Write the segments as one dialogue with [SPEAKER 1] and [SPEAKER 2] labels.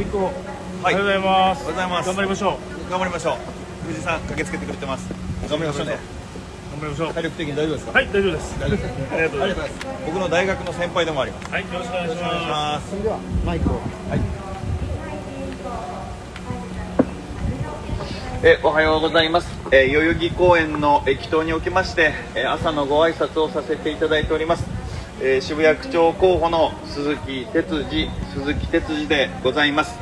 [SPEAKER 1] 次行こう。
[SPEAKER 2] はい。
[SPEAKER 1] おはようございます。
[SPEAKER 2] おはようございます。
[SPEAKER 1] 頑張りましょう。
[SPEAKER 2] 頑張りましょう。富士山駆けつけてくれてます。頑張りましょう。ね
[SPEAKER 1] 頑張りましょう。
[SPEAKER 2] 体力的に大丈夫ですか？
[SPEAKER 1] はい、大丈夫です。
[SPEAKER 2] 大丈夫です。
[SPEAKER 1] ありがとうございます。
[SPEAKER 2] 僕の大学の先輩でもあります。
[SPEAKER 1] はい、よろしくお願いしま
[SPEAKER 2] ます
[SPEAKER 3] それではマイクを。
[SPEAKER 2] えおはようございます、えー代々木公園の駅頭におきまして、えー朝のご挨拶をさせていただいております、えー渋谷区長候補の鈴木哲司鈴木哲司でございます。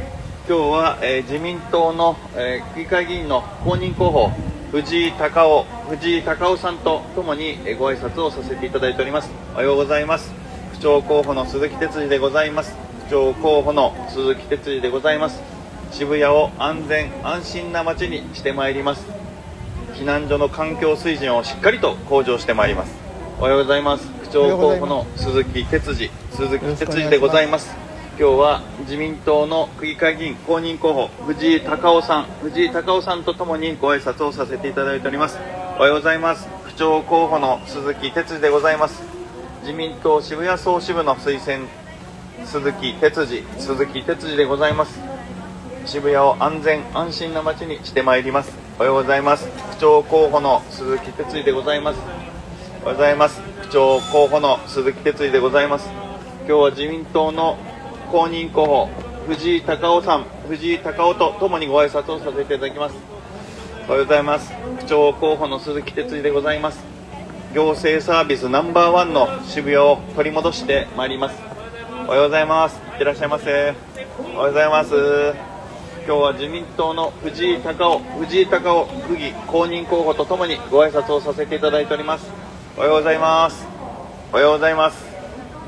[SPEAKER 2] 今日は、えー自民党の、えー区議会議員の公認候補藤井隆夫藤井隆夫さんとともに、えーご挨拶をさせていただいております。おはようございます。区長候補の鈴木哲司でございます。区長候補の鈴木哲司でございます。渋谷を安全安心な街にしてまいります。避難所の環境水準をしっかりと向上してまいります。おはようございます。長候補の鈴木哲司鈴木哲司でございます。今日は自民党の区議会議員公認候補藤井隆夫さん藤井隆夫さんとともにご挨拶をさせていただいております。おはようございます。区長候補の鈴木哲司でございます。自民党渋谷総支部の推薦鈴木哲司鈴木哲司でございます。渋谷を安全安心な街にしてまいります。おはようございます。区長候補の鈴木哲司でございます。おはようございます。長候補の鈴木哲司でございます。今日は自民党の公認候補藤井隆夫さん藤井隆夫とともにご挨拶をさせていただきます。おはようございます。区長候補の鈴木哲司でございます。行政サービスナンバーワンの渋谷を取り戻してまいります。おはようございます。いってらっしゃいませ。おはようございます。今日は自民党の藤井隆夫藤井隆夫区議公認候補とともにご挨拶をさせていただいております。おはようございます。おはようございます。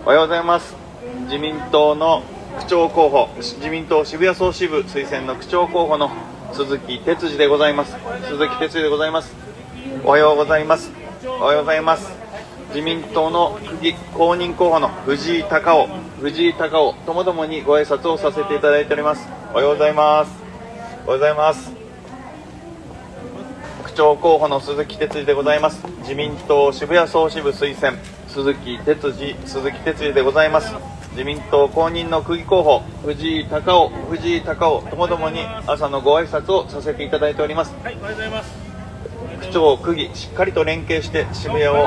[SPEAKER 2] おはようございます。自民党の区長候補自民党渋谷総支部推薦の区長候補の鈴木哲司でございます。鈴木哲司でございます。おはようございます。おはようございます。自民党の区議公認候補の藤井隆夫藤井隆夫ともどもにご挨拶をさせていただいております。おはようございます。おはようございます。長候補の鈴木哲司でございます。自民党渋谷総支部推薦鈴木哲司鈴木哲司でございます。自民党公認の区議候補藤井隆夫藤井隆夫ともどもに朝のご挨拶をさせていただいております。
[SPEAKER 1] す。はい、おはようございます。
[SPEAKER 2] 区長区議しっかりと連携して渋谷を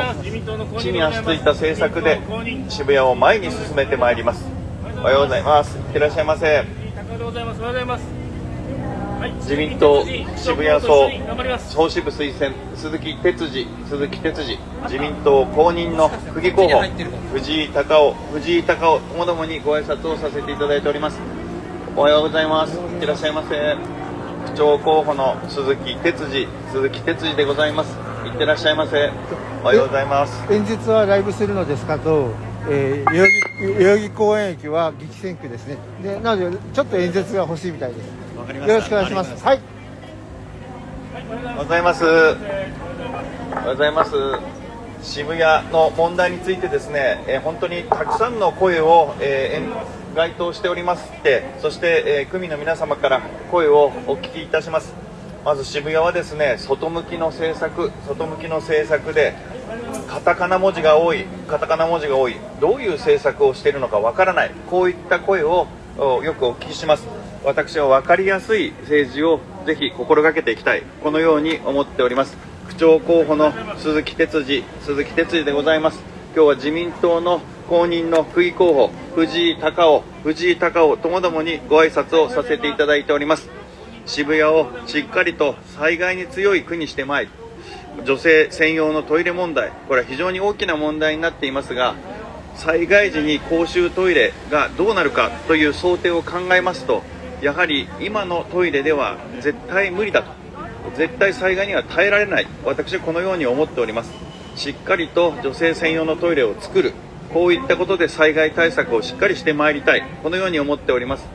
[SPEAKER 2] 地に足ついた政策で渋谷を前に進めてまいります。おはようございます。いってらっしゃいませ。
[SPEAKER 1] 高でございます。おはようございます。
[SPEAKER 2] 自民党渋谷総。総支部推薦鈴木哲司鈴木哲司自民党公認の区議候補藤井隆夫藤井隆夫ともどもにご挨拶をさせていただいております。おはようございます。いらっしゃいませ。区長候補の鈴木哲司鈴木哲司でございます。いってらっしゃいませ。おはようございます。
[SPEAKER 3] 演説はライブするのですかと、えー、代々木公園駅は激戦区ですね。でなのでちょっと演説が欲しいみたいです。よろしくお願いしますはい
[SPEAKER 2] おはようございます。おはようございます。渋谷の問題についてですね、えー本当にたくさんの声を、えー該当しておりますって、そして、えー区民の皆様から声をお聞きいたします。まず渋谷はですね、外向きの政策、外向きの政策で、カタカナ文字が多い、カタカナ文字が多い、どういう政策をしているのかわからない、こういった声をおよくお聞きします。私は分かりやすい政治をぜひ心がけていきたい、このように思っております。区長候補の鈴木哲司、鈴木哲司でございます。今日は自民党の公認の区議候補、藤井隆夫、藤井隆夫ともどもにご挨拶をさせていただいております。渋谷をしっかりと災害に強い区にしてまいり、女性専用のトイレ問題、これは非常に大きな問題になっていますが、災害時に公衆トイレがどうなるかという想定を考えますと、やはり今のトイレでは絶対無理だと、絶対災害には耐えられない、私はこのように思っております。しっかりと女性専用のトイレを作る、こういったことで災害対策をしっかりしてまいりたい、このように思っております。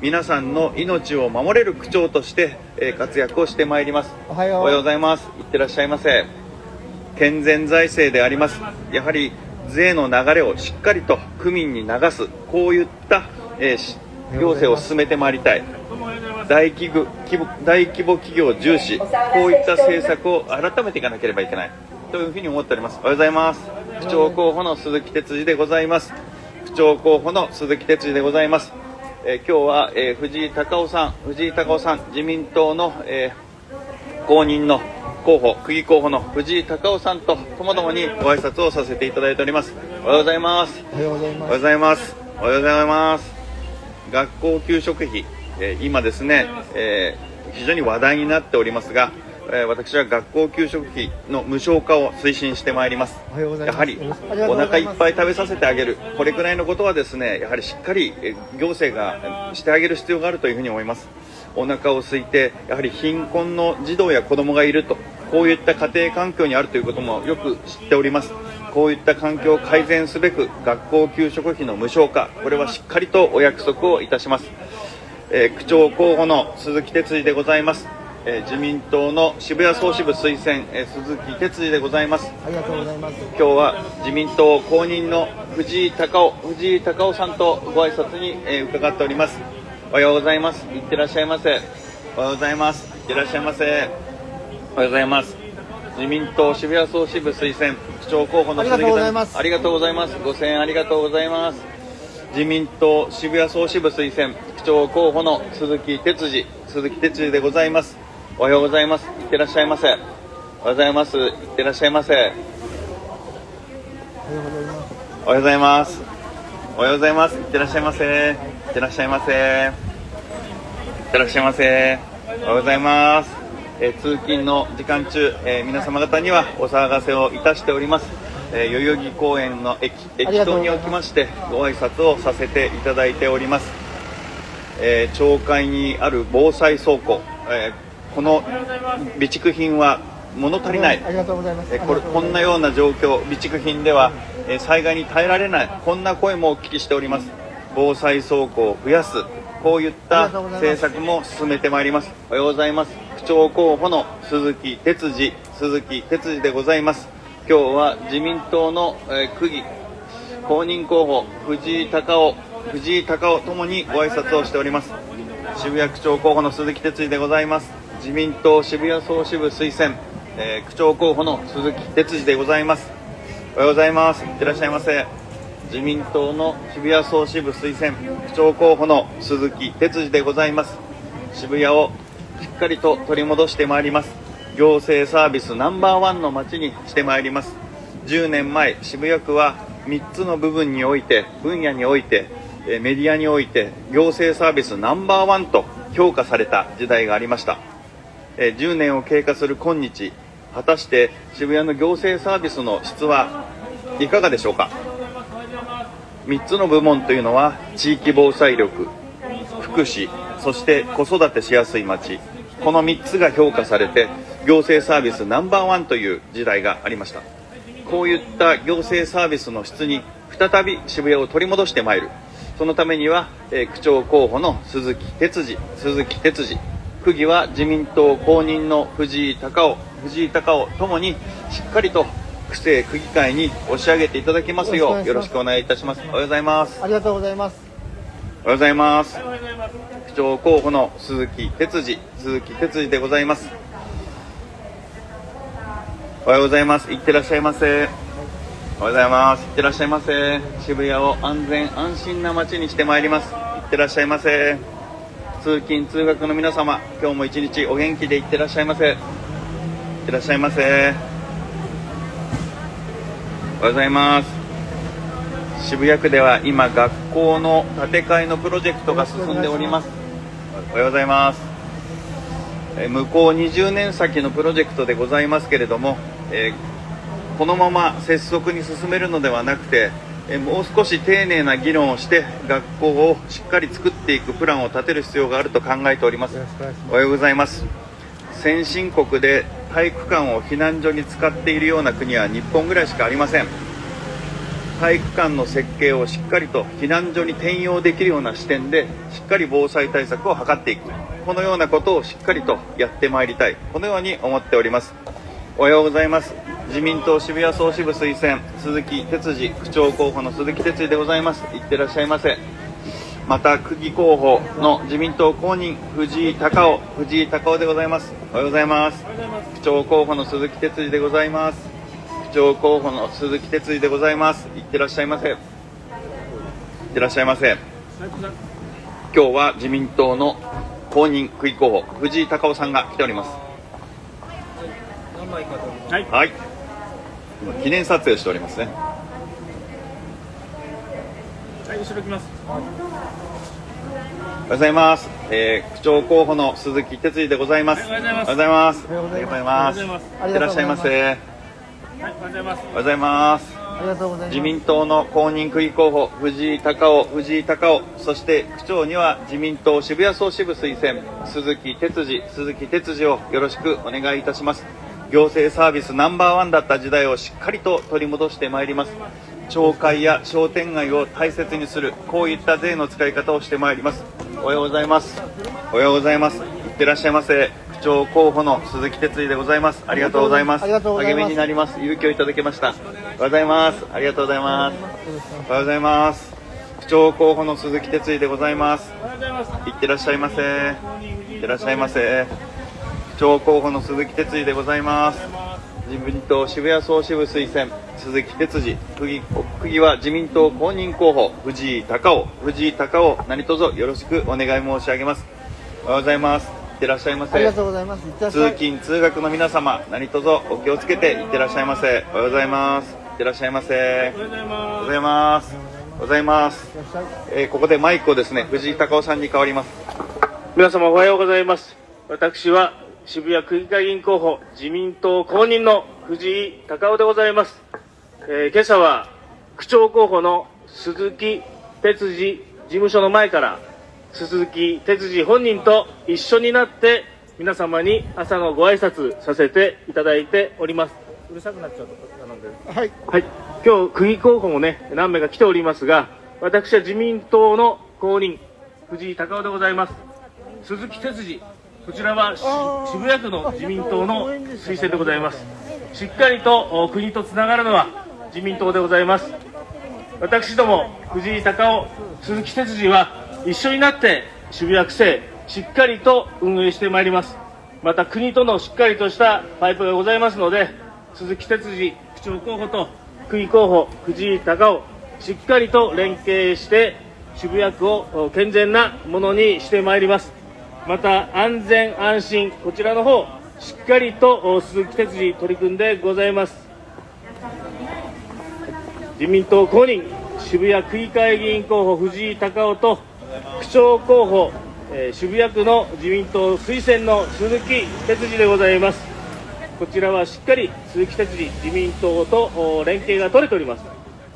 [SPEAKER 2] 皆さんの命を守れる区長として、えー活躍をしてまいります。
[SPEAKER 3] おはよう
[SPEAKER 2] おはようございます。いってらっしゃいませ。健全財政であります。やはり税の流れをしっかりと区民に流す、こういった、えーし行政を進めてまいりたい。大規模規模大規模企業重視、こういった政策を改めていかなければいけないというふうに思っております。おはようございます。区長候補の鈴木哲司でございます。区長候補の鈴木哲司でございます。えー今日は、えー藤井隆夫さん、藤井隆夫さん、自民党の、えー公認の候補、区議候補の藤井隆夫さんとともどもにご挨拶をさせていただいております。おはようございます。
[SPEAKER 3] おはようございます
[SPEAKER 2] おはようございます。学校給食費、えー今ですね、えー非常に話題になっておりますが、えー私は学校給食費の無償化を推進してまいります。やはりお腹いっぱい食べさせてあげる、これくらいのことはですね、やはりしっかりえー行政がえーしてあげる必要があるというふうに思います。お腹を空いて、やはり貧困の児童や子供がいると、こういった家庭環境にあるということもよく知っております。こういった環境を改善すべく、学校給食費の無償化、これはしっかりとお約束をいたします。えー区長候補の鈴木哲司でございます。えー自民党の渋谷総支部推薦、えー鈴木哲司でございます。
[SPEAKER 3] ありがとうございます。
[SPEAKER 2] 今日は自民党公認の藤井隆夫藤井隆夫さんとご挨拶に、えー伺っております。おはようございます。いってらっしゃいませ。おはようございます。いってらっしゃいませ。おはようございます。自民党渋谷総支部推薦長候補の鈴木
[SPEAKER 3] ありがとうございます
[SPEAKER 2] ありがとうございますご声援ありがとうございます自民党渋谷総支部推薦区長候補の鈴木哲司鈴木哲司でございますおはようございますいってらっしゃいませおはようございますいってらっしゃいませ
[SPEAKER 3] おはようございます。
[SPEAKER 2] おはようございます。いってらっしゃいませ。いってらっしゃいませ。いってらっしゃいませ。おはようございます。えー通勤の時間中、えー皆様方にはお騒がせをいたしております。えー代々木公園の駅駅頭におきましてご挨拶をさせていただいております。えー町会にある防災倉庫、えーこの備蓄品は物足りない。
[SPEAKER 3] ありがとうございます。
[SPEAKER 2] えこれこんなような状況備蓄品ではえ災害に耐えられない。こんな声もお聞きしております。防災倉庫を増やす。こういった政策も進めてまいります。おはようございます。区長候補の鈴木哲司鈴木哲司でございます。今日は自民党の、えー区議公認候補藤井隆夫藤井隆夫ともにご挨拶をしております。渋谷区長候補の鈴木哲司でございます。自民党渋谷総支部推薦、えー区長候補の鈴木哲司でございます。おはようございます。いってらっしゃいませ。自民党の渋谷総支部推薦区長候補の鈴木哲司でございます。渋谷をっかりと取り戻してまいります。行政サービスナンバーワンの街にしてまいります。10年前渋谷区は3つの部分において分野においてえメディアにおいて行政サービスナンバーワンと評価された時代がありました。え10年を経過する今日果たして渋谷の行政サービスの質はいかがでしょうか？3つの部門というのは地域防災力福祉そして子育てしやすい街。この3つが評価されて行政サービスナンバーワンという時代がありました。こういった行政サービスの質に再び渋谷を取り戻してまいる。そのためには、えー区長候補の鈴木哲司鈴木哲司区議は自民党公認の藤井隆夫藤井隆夫ともにしっかりと区政区議会に押し上げていただきますようよろしくお願いいたします。おはようございます。
[SPEAKER 3] ありがとうございます
[SPEAKER 2] おはようございます
[SPEAKER 1] おはようございます。
[SPEAKER 2] 区長候補の鈴木哲司鈴木哲司でございます。おはようございます。いってらっしゃいませ。おはようございます。いってらっしゃいませ。渋谷を安全安心な街にしてまいります。いってらっしゃいませ。通勤通学の皆様今日も一日お元気でいってらっしゃいませ。いってらっしゃいませ。おはようございます。渋谷区では今学校の建て替えのプロジェクトが進んでおります。おはようございます。えー向こう20年先のプロジェクトでございますけれども、えーこのまま拙速に進めるのではなくて、えーもう少し丁寧な議論をして学校をしっかり作っていくプランを立てる必要があると考えております。
[SPEAKER 3] お
[SPEAKER 2] はようございます。先進国で体育館を避難所に使っているような国は日本ぐらいしかありません体育館の設計をしっかりと避難所に転用できるような視点でしっかり防災対策を図っていく。このようなことをしっかりとやってまいりたい。このように思っております。おはようございます。自民党渋谷総支部推薦鈴木哲司区長候補の鈴木哲司でございます。いってらっしゃいませ。また区議候補の自民党公認藤井隆夫藤井隆夫でございます。おはようございます。区長候補の鈴木哲司でございます。長候補の鈴木哲司でございます。いってらっしゃいませ。いってらっしゃいませ。今日は自民党の公認区議候補藤井隆夫さんが来ております。
[SPEAKER 1] はい
[SPEAKER 2] はい。今記念撮影しておりますね。
[SPEAKER 1] はい後ろ来ます。
[SPEAKER 2] おはようございます、えー、区長候補の鈴木哲司でございます。
[SPEAKER 1] はいおはようございます。
[SPEAKER 2] おはようございます。
[SPEAKER 3] おはようございます。
[SPEAKER 2] ありがとうございらっしゃいませ。おは
[SPEAKER 1] いおはようございます。
[SPEAKER 2] うございます
[SPEAKER 3] ありがとうございます。
[SPEAKER 2] 自民党の公認区議候補藤井隆夫藤井隆夫そして区長には自民党渋谷総支部推薦鈴木哲司鈴木哲司をよろしくお願いいたします。行政サービスナンバーワンだった時代をしっかりと取り戻してまいります。町会や商店街を大切にするこういった税の使い方をしてまいります。おはようございます。おはようございます。いってらっしゃいませ。区長候補の鈴木哲司でございます。ありがとうございます。励みになります。勇気をいただきました。おはようございます。ありがとうございます。おはようございます。区長候補の鈴木哲司でございます。
[SPEAKER 1] い
[SPEAKER 2] ってらっしゃいませ。いってらっしゃいませ。区長候補の鈴木哲司でございます。自民党渋谷総支部推薦鈴木哲司。区議区議は自民党公認候補藤井隆夫。藤井隆夫何卒よろしくお願い申し上げます。おはようございます。いってらっしゃいませ。
[SPEAKER 3] ありがとうございます。
[SPEAKER 2] 通勤通学の皆様何卒お気をつけていってらっしゃいませ。おはようございます。いってらっしゃいませ。
[SPEAKER 1] おはようございま
[SPEAKER 2] ございます。おはようございます。えーここでマイクをですね藤井隆夫さんに代わります。
[SPEAKER 1] 皆様おはようございます。私は渋谷区議会議員候補自民党公認の藤井隆夫でございます、えー今朝は区長候補の鈴木哲司事務所の前から鈴木哲司本人と一緒になって皆様に朝のご挨拶させていただいております。うるさくなっちゃうと頼んで
[SPEAKER 3] はい
[SPEAKER 1] はい、今日区議候補もね何名か来ておりますが私は自民党の公認藤井隆夫でございます。鈴木哲司こちらは渋谷区の自民党の推薦でございます。しっかりとお国とつながるのは自民党でございます。私ども藤井隆夫鈴木哲司は一緒になって渋谷区政しっかりと運営してまいります。また国とのしっかりとしたパイプがございますので鈴木哲司区長候補と区議候補藤井隆夫しっかりと連携して渋谷区を健全なものにしてまいります。また安全安心こちらの方しっかりと鈴木哲司取り組んでございます。自民党公認渋谷区議会議員候補藤井隆夫と区長候補、えー渋谷区の自民党推薦の鈴木哲司でございます。こちらはしっかり鈴木哲司自民党と連携が取れております。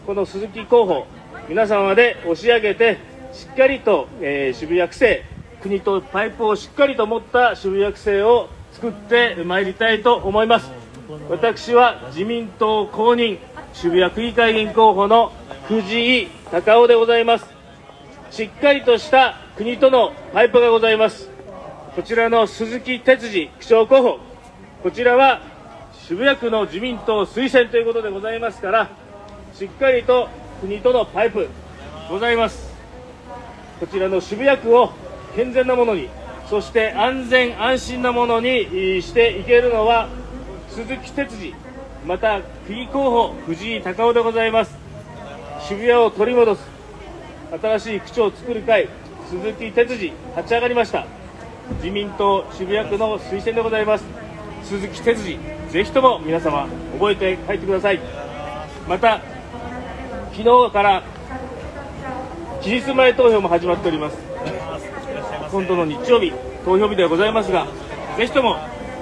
[SPEAKER 1] この鈴木候補皆様で押し上げてしっかりと、えー渋谷区政国とパイプをしっかりと持った渋谷区政を作ってまいりたいと思います。私は自民党公認渋谷区議会議員候補の藤井隆夫でございます。しっかりとした国とのパイプがございます。こちらの鈴木哲司区長候補こちらは渋谷区の自民党推薦ということでございますからしっかりと国とのパイプございます。こちらの渋谷区を健全なものにそして安全安心なものにしていけるのは鈴木哲司また区議候補藤井隆夫でございます。渋谷を取り戻す。新しい区長を作る会鈴木哲司立ち上がりました。自民党渋谷区の推薦でございます。鈴木哲司ぜひとも皆様覚えて帰ってください。また昨日から期日前投票も始まっております。今度の日曜日投票日ではございますがぜひとも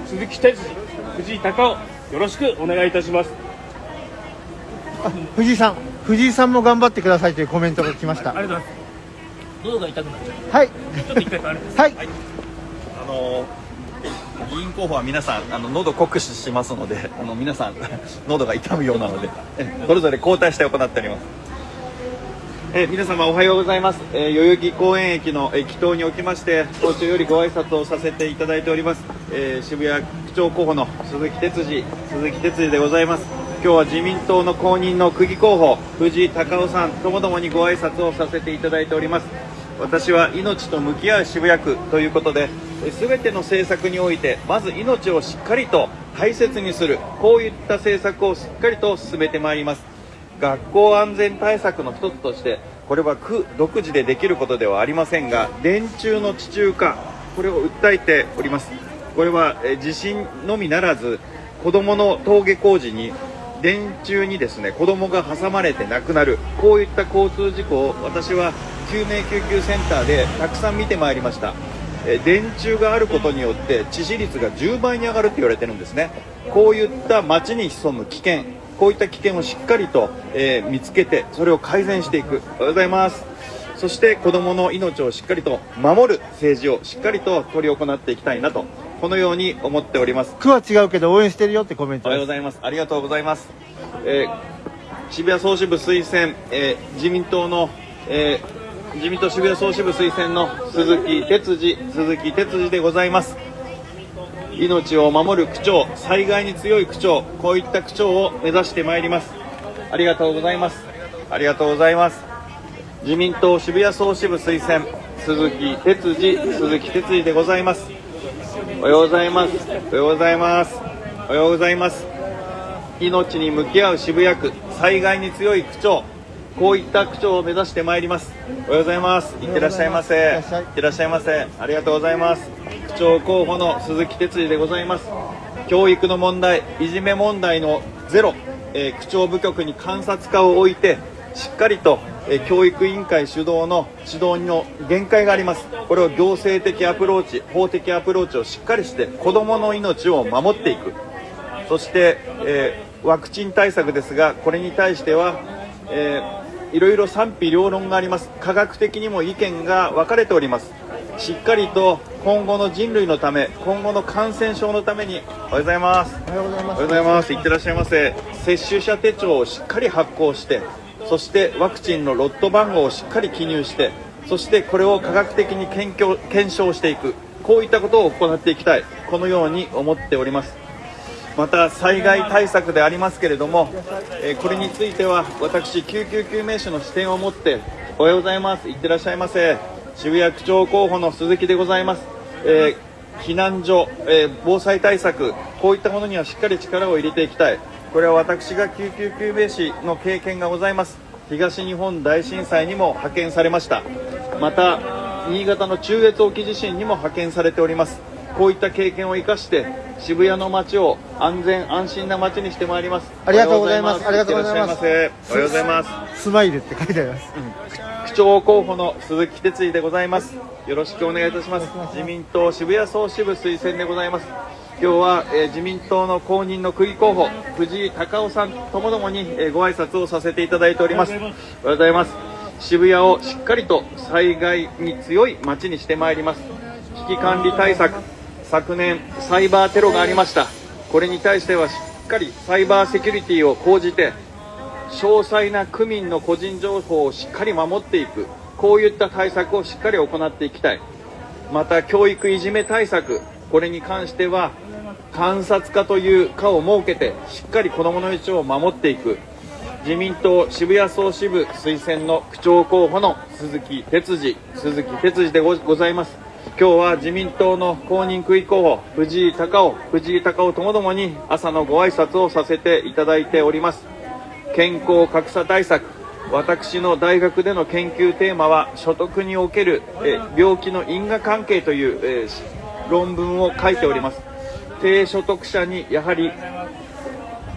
[SPEAKER 1] 鈴木哲司藤井隆夫よろしくお願いいたします。
[SPEAKER 3] 藤井さん。藤井さんも頑張ってくださいというコメントが来ました。
[SPEAKER 1] ありがとうございます。喉が痛くなっちゃう。
[SPEAKER 3] はい。
[SPEAKER 1] ちょっと一回変わります
[SPEAKER 3] はい。
[SPEAKER 2] あの議員候補は皆さんあの喉酷使しますのであの皆さん喉が痛むようなのでえそれぞれ交代して行っております。え皆様おはようございます、えー代々木公園駅の駅頭におきまして早朝よりご挨拶をさせていただいております、えー渋谷区長候補の鈴木哲司鈴木哲司でございます今日は自民党の公認の区議候補藤井隆夫さんともどもにご挨拶をさせていただいております。私は命と向き合う渋谷区ということでえ全ての政策においてまず命をしっかりと大切にするこういった政策をしっかりと進めてまいります。学校安全対策の一つとしてこれは区独自でできることではありませんが電柱の地中化これを訴えております。これはえ地震のみならず子どもの登下校時に電柱にですね子供が挟まれて亡くなる。こういった交通事故を私は救命救急センターでたくさん見てまいりました。電柱があることによって致死率が10倍に上がると言われてるんですね。こういった街に潜む危険こういった危険をしっかりと、えー見つけてそれを改善していく。おはようございます。そして子どもの命をしっかりと守る政治をしっかりと執り行っていきたいなと。このように思っております
[SPEAKER 3] 区は違うけど応援してるよってコメント
[SPEAKER 2] おはようございます。ありがとうございます。えー渋谷総支部推薦、えー自民党の、えー自民党渋谷総支部推薦の鈴木哲司、鈴木哲司でございます。命を守る区長、災害に強い区長、こういった区長を目指してまいります。ありがとうございます。ありがとうございます。自民党渋谷総支部推薦、鈴木哲司、鈴木哲司でございます。おはようございます。おはようございます。おはようございます。命に向き合う渋谷区、災害に強い区長、こういった区長を目指してまいります。おはようございます。いってらっしゃいませ。い
[SPEAKER 3] っ
[SPEAKER 2] てらっしゃいませ。ありがとうございます。区長候補の鈴木哲司でございます。教育の問題、いじめ問題のゼロ、えー区長部局に監察課を置いて、しっかりと、教育委員会主導の指導の限界があります。これを行政的アプローチ、法的アプローチをしっかりして、子供の命を守っていく。そして、えーワクチン対策ですが、これに対しては、えーいろいろ賛否両論があります。科学的にも意見が分かれております。しっかりと今後の人類のため、今後の感染症のために、おはようございます。
[SPEAKER 3] おはようございます
[SPEAKER 2] おはようございます。いってらっしゃいませ。接種者手帳をしっかり発行して、そしてワクチンのロット番号をしっかり記入して、そしてこれを科学的に検証検証していく。こういったことを行っていきたい。このように思っております。また災害対策でありますけれども、えこれについては私救急救命士の視点を持っておはようございますいってらっしゃいませ渋谷区長候補の鈴木でございます、えー避難所、えー防災対策こういったものにはしっかり力を入れていきたいこれは私が救急救命士の経験がございます。東日本大震災にも派遣されました。また新潟の中越沖地震にも派遣されております。こういった経験を生かして渋谷の街を安全安心な街にしてまいります。
[SPEAKER 3] ありがとうございます。
[SPEAKER 2] おはようございます。
[SPEAKER 3] ありがとうございます。
[SPEAKER 2] おはようございます。
[SPEAKER 3] スマイルって書いてあります。
[SPEAKER 2] 区長候補の鈴木哲司でございます。よろしくお願いいたします。自民党渋谷総支部推薦でございます今日は、えー自民党の公認の区議候補藤井隆夫さんともどもに、えーご挨拶をさせていただいております。おはようございます。渋谷をしっかりと災害に強い街にしてまいります。危機管理対策昨年サイバーテロがありました。これに対してはしっかりサイバーセキュリティを講じて詳細な区民の個人情報をしっかり守っていく。こういった対策をしっかり行っていきたい。また教育いじめ対策これに関しては監察課という課を設けてしっかり子どもの命を守っていく。自民党渋谷総支部推薦の区長候補の鈴木哲司鈴木哲司でごございます。今日は自民党の公認区議候補藤井隆夫藤井隆夫ともどもに朝のご挨拶をさせていただいております。健康格差対策。私の大学での研究テーマは所得におけるえ病気の因果関係という、えー論文を書いております。低所得者にやはり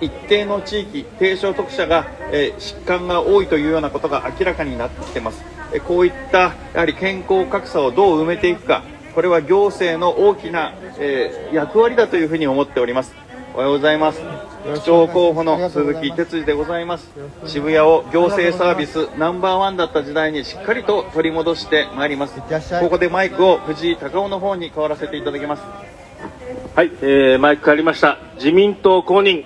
[SPEAKER 2] 一定の地域低所得者が、えー疾患が多いというようなことが明らかになってきてます。えーこういったやはり健康格差をどう埋めていくかこれは行政の大きな、えー役割だというふうに思っております。おはようございます。区長候補の鈴木哲司でございます。渋谷を行政サービスナンバーワンだった時代にしっかりと取り戻してまいります。ここでマイクを藤井隆夫の方に代わらせていただきます
[SPEAKER 1] はい、えーマイク変わりました。自民党公認、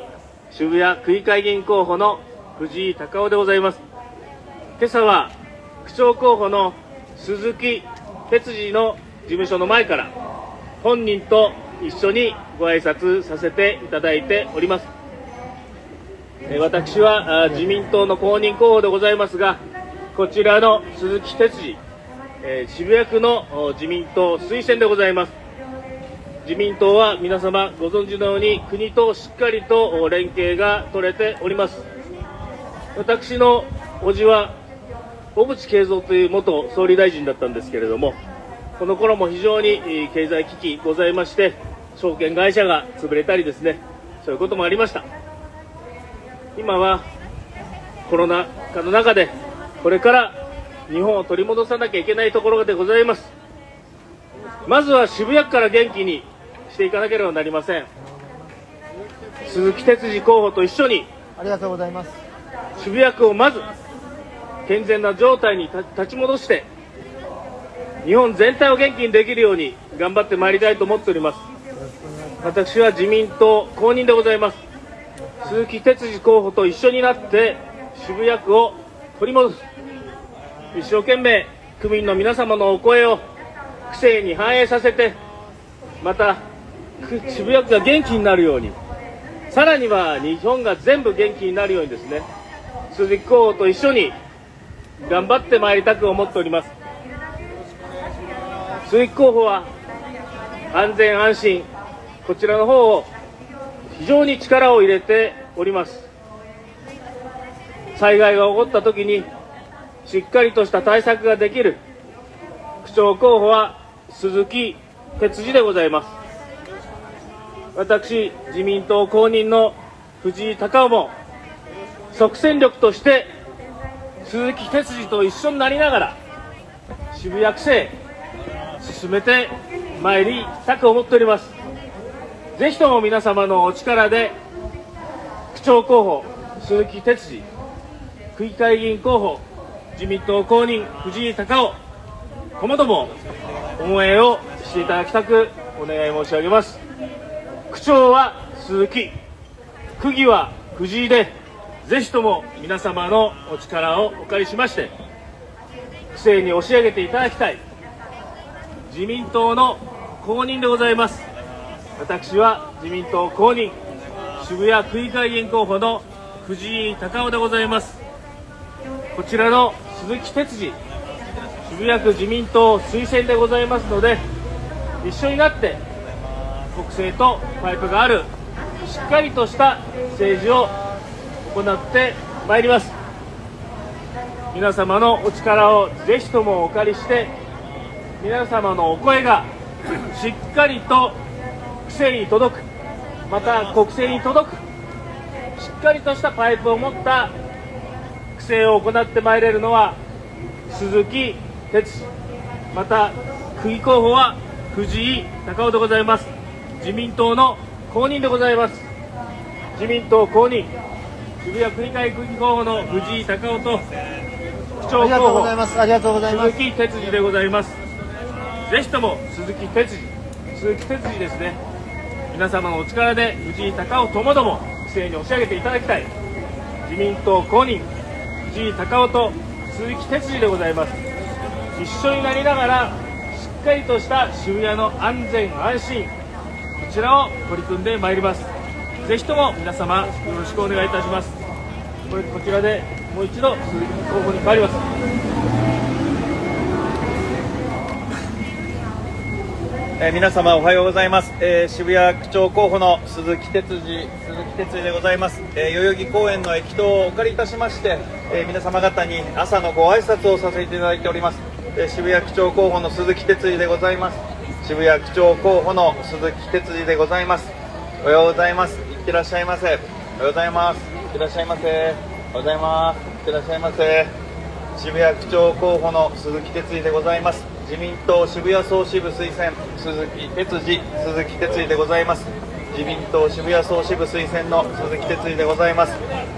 [SPEAKER 1] 渋谷区議会議員候補の藤井隆夫でございます。今朝は、区長候補の鈴木哲司の事務所の前から、本人と一緒にご挨拶させていただいております。えー私は自民党の公認候補でございますが、こちらの鈴木哲司、えー渋谷区の自民党推薦でございます。自民党は皆様ご存知のように国としっかりと連携が取れております。私の叔父は小渕恵三という元総理大臣だったんですけれどもこの頃も非常に経済危機ございまして証券会社が潰れたりですねそういうこともありました。今はコロナ禍の中でこれから日本を取り戻さなきゃいけないところでございます。まずは渋谷区から元気にしていかなければなりません。鈴木哲司候補と一緒に
[SPEAKER 3] ありがとうございます。
[SPEAKER 1] 渋谷区をまず健全な状態に立立ち戻して日本全体を元気にできるように頑張ってまいりたいと思っております。私は自民党公認でございます。鈴木哲司候補と一緒になって渋谷区を取り戻す。一生懸命区民の皆様のお声を区政に反映させてまたく渋谷区が元気になるように。さらには日本が全部元気になるようにですね。鈴木候補と一緒に頑張ってまいりたく思っております。鈴木候補は安全安心。こちらの方を非常に力を入れております。災害が起こった時にしっかりとした対策ができる区長候補は鈴木哲司でございます。私自民党公認の藤井隆夫も即戦力として鈴木哲司と一緒になりながら渋谷区政進めてまいりたく思っております。ぜひとも皆様のお力で区長候補鈴木哲司区議会議員候補自民党公認藤井隆夫ともども応援をしていただきたくお願い申し上げます。区長は鈴木。区議は藤井でぜひとも皆様のお力をお借りしまして区政に押し上げていただきたい自民党の公認でございます。私は自民党公認渋谷区議会議員候補の藤井隆夫でございます。こちらの鈴木哲司渋谷区自民党推薦でございますので一緒になって国政とパイプがあるしっかりとした政治を行ってまいります。皆様のお力をぜひともお借りして皆様のお声がしっかりと区政に届く。また国政に届く。しっかりとしたパイプを持った区政を行ってまいれるのは鈴木哲。また区議候補は藤井隆夫でございます。自民党の公認でございます。自民党公認渋谷区議会区議候補の藤井隆夫と区長
[SPEAKER 3] ありがとう
[SPEAKER 1] 候補
[SPEAKER 3] ございます。ありがとうございます。
[SPEAKER 1] 鈴木哲司でございます。ぜひとも鈴木哲司鈴木哲司ですね。皆様のお力で藤井隆夫ともども規制に押し上げていただきたい。自民党公認藤井隆夫と鈴木哲司でございます。一緒になりながらしっかりとした渋谷の安全安心こちらを取り組んでまいります。ぜひとも皆様よろしくお願いいたします。これこちらでもう一度鈴木候補に変わります。
[SPEAKER 2] え皆様おはようございます、えー渋谷区長候補の鈴木哲司鈴木哲司でございます、えー代々木公園の駅頭をお借りいたしまして、えー皆様方に朝のご挨拶をさせていただいております、えー渋谷区長候補の鈴木哲司でございます。渋谷区長候補の鈴木哲司でございます。おはようございます。いってらっしゃいませ。おはようございます。いってらっしゃいませ。おはようございます。いってらっしゃいませ。渋谷区長候補の鈴木哲司でございます。自民党渋谷総支部推薦鈴木哲司鈴木哲司でございます。自民党渋谷総支部推薦の鈴木哲司でございます。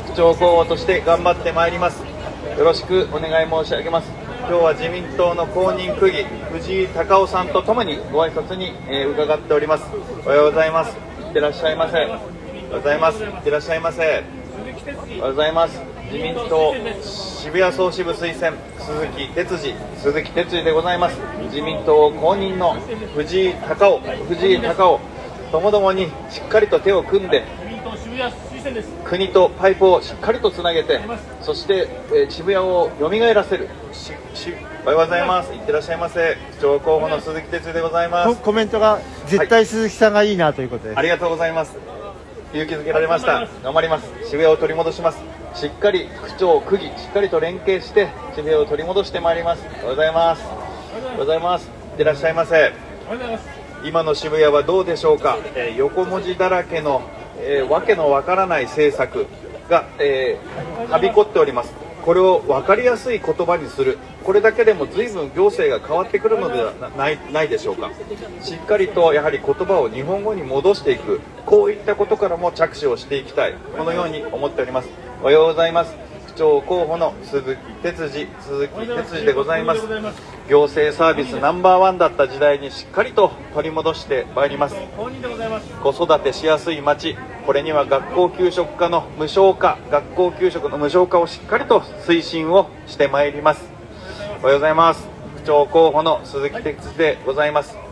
[SPEAKER 2] 区長候補として頑張ってまいります。よろしくお願い申し上げます。今日は自民党の公認区議藤井隆夫さんとともにご挨拶に、えー伺っております。おはようございます。いってらっしゃいませ。おはようございます。いってらっしゃいませ。おはようございます。自民党渋谷総支部推薦鈴木哲司鈴木哲司でございます。自民党公認の藤井隆夫藤井隆夫ともどもにしっかりと手を組んで国とパイプをしっかりとつなげてそして、えー渋谷を蘇らせる。しし。おはようございます。いってらっしゃいませ。市長候補の鈴木哲司でございます。
[SPEAKER 3] ココメントが絶対鈴木さんがいいなということです、
[SPEAKER 2] ありがとうございます。勇気づけられました。頑張ります。渋谷を取り戻します。しっかり区長区議しっかりと連携して渋谷を取り戻してまいります。おはようございます。おはようございます。いってらっしゃいませ。今の渋谷はどうでしょうか、えー横文字だらけの、えーわけのわからない政策が、えーはびこっております。これを分かりやすい言葉にする。これだけでも随分行政が変わってくるのではないないでしょうか。しっかりとやはり言葉を日本語に戻していく。こういったことからも着手をしていきたい。このように思っております。おはようございます。長候補の鈴木哲司鈴木哲司でございます。行政サービスナンバーワンだった時代にしっかりと取り戻してまいります。子育てしやすい町これには学校給食課の無償化学校給食の無償化をしっかりと推進をしてまいります。おはようございます。区長候補の鈴木哲司でございます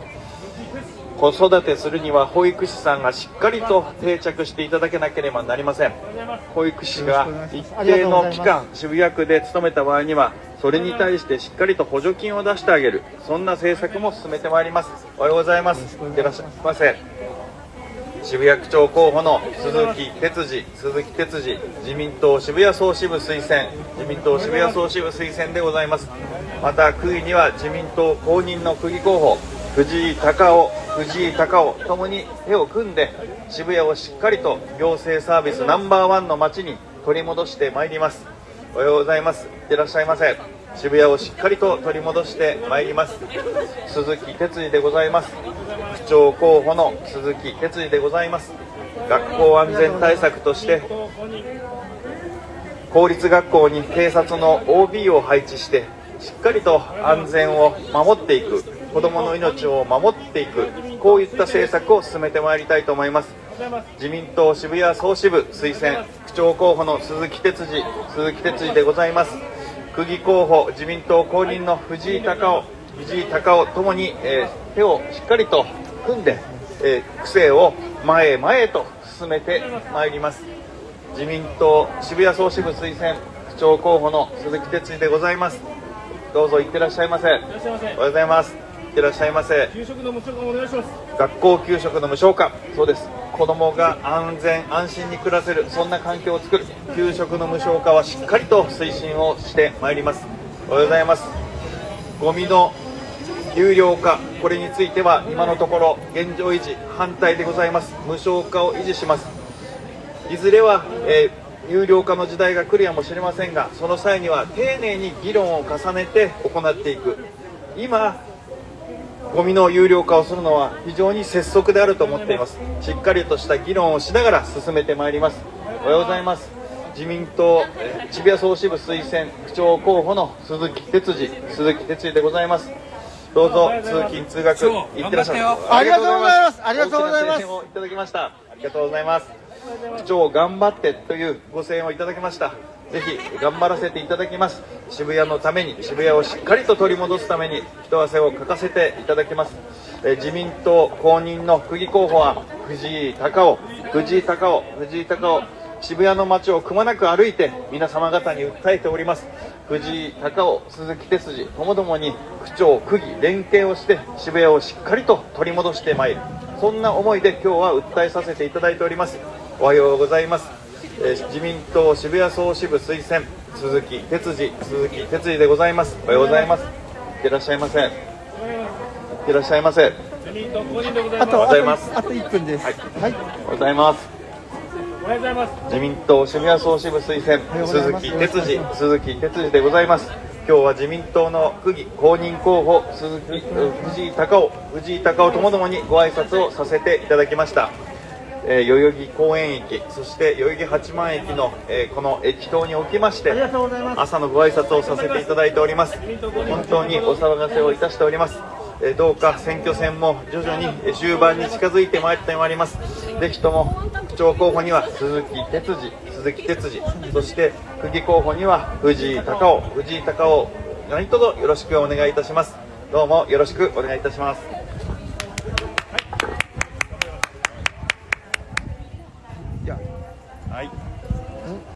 [SPEAKER 2] 子育てするには保育士さんがしっかりと定着していただけなければなりません。保育士が一定の期間渋谷区で勤めた場合にはそれに対してしっかりと補助金を出してあげる。そんな政策も進めてまいります。おはようございます。いらっしゃいませ。渋谷区長候補の鈴木哲司鈴木哲司自民党渋谷総支部推薦自民党渋谷総支部推薦でございます。また区議には自民党公認の区議候補藤井隆夫藤井隆夫ともに手を組んで渋谷をしっかりと行政サービスナンバーワンの街に取り戻してまいります。おはようございます。いってらっしゃいませ。渋谷をしっかりと取り戻してまいります。鈴木哲司でございます。区長候補の鈴木哲司でございます。学校安全対策として公立学校に警察の OB を配置してしっかりと安全を守っていく子どもの命を守っていくこういった政策を進めてまいりたいと思います。自民党渋谷総支部推薦区長候補の鈴木哲司鈴木哲司でございます。区議候補自民党公認の藤井隆夫藤井隆夫ともに、えー手をしっかりと組んで、えー区政を前へ前へと進めてまいります。自民党渋谷総支部推薦区長候補の鈴木哲司でございます。どうぞ行ってらっしゃいませ。おはようございます。いってらっしゃいませ。
[SPEAKER 1] 給食の無償化お願いします。
[SPEAKER 2] 学校給食の無償化。そうです。子どもが安全安心に暮らせる。そんな環境を作る。給食の無償化はしっかりと推進をしてまいります。おはようございます。ゴミの有料化。これについては今のところ現状維持反対でございます。無償化を維持します。いずれは、えー有料化の時代が来るやもしれませんがその際には丁寧に議論を重ねて行っていく。今ゴミの有料化をするのは非常に拙速であると思っています。しっかりとした議論をしながら進めてまいります。おはようございます。自民党えー渋谷総支部推薦区長候補の鈴木哲司鈴木哲司でございます。どうぞ通勤通学行ってらっしゃい
[SPEAKER 3] ありがとうございます。ありがとうございます。
[SPEAKER 2] いただきました。ありがとうございます。区長頑張ってというご声援をいただきましたぜひ頑張らせていただきます。渋谷のために渋谷をしっかりと取り戻すために一汗をかかせていただきます。え自民党公認の区議候補は藤井隆夫藤井隆夫藤井隆夫渋谷の街をくまなく歩いて皆様方に訴えております。藤井隆夫鈴木哲司ともどもに区長区議連携をして渋谷をしっかりと取り戻してまいる。そんな思いで今日は訴えさせていただいております。おはようございます、自民党渋谷総支部推薦鈴木哲司鈴木哲司でございます。おはようございます。いってらっしゃいませ。いってらっしゃいませ。
[SPEAKER 1] 自民党公認でございます。
[SPEAKER 3] あと
[SPEAKER 2] ございます。
[SPEAKER 3] あと1分です。
[SPEAKER 2] はい。
[SPEAKER 3] はい、
[SPEAKER 2] おはようございます。
[SPEAKER 1] おはようございます。
[SPEAKER 2] 自民党渋谷総支部推薦鈴木哲司鈴木哲司でございます。今日は自民党の区議公認候補鈴木う藤井隆夫藤井隆夫ともどもにご挨拶をさせていただきました、えー代々木公園駅そして代々木八幡駅の、えーこの駅頭におきまして朝のご挨拶をさせていただいております。本当にお騒がせをいたしております。えーどうか選挙戦も徐々にえー終盤に近づいてまいってまいります。ぜひとも区長候補には鈴木哲司鈴木哲司そして区議候補には藤井隆夫藤井隆夫何卒よろしくお願いいたします。どうもよろしくお願いいたします